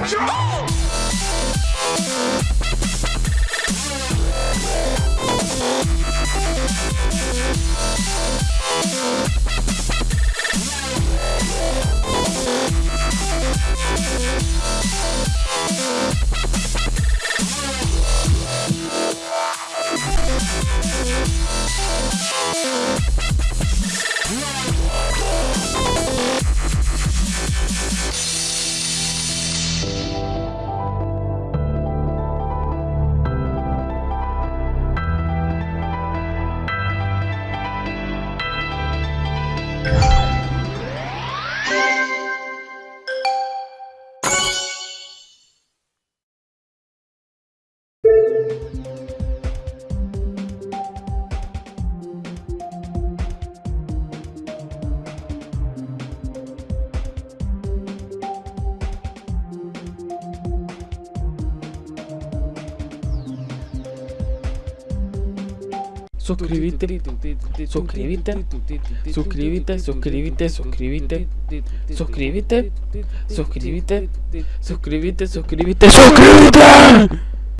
We'll be right back. Suscríbete, suscríbete, suscríbete, suscríbete, suscríbete, suscríbete, suscríbete, suscríbete, suscríbete, suscríbete.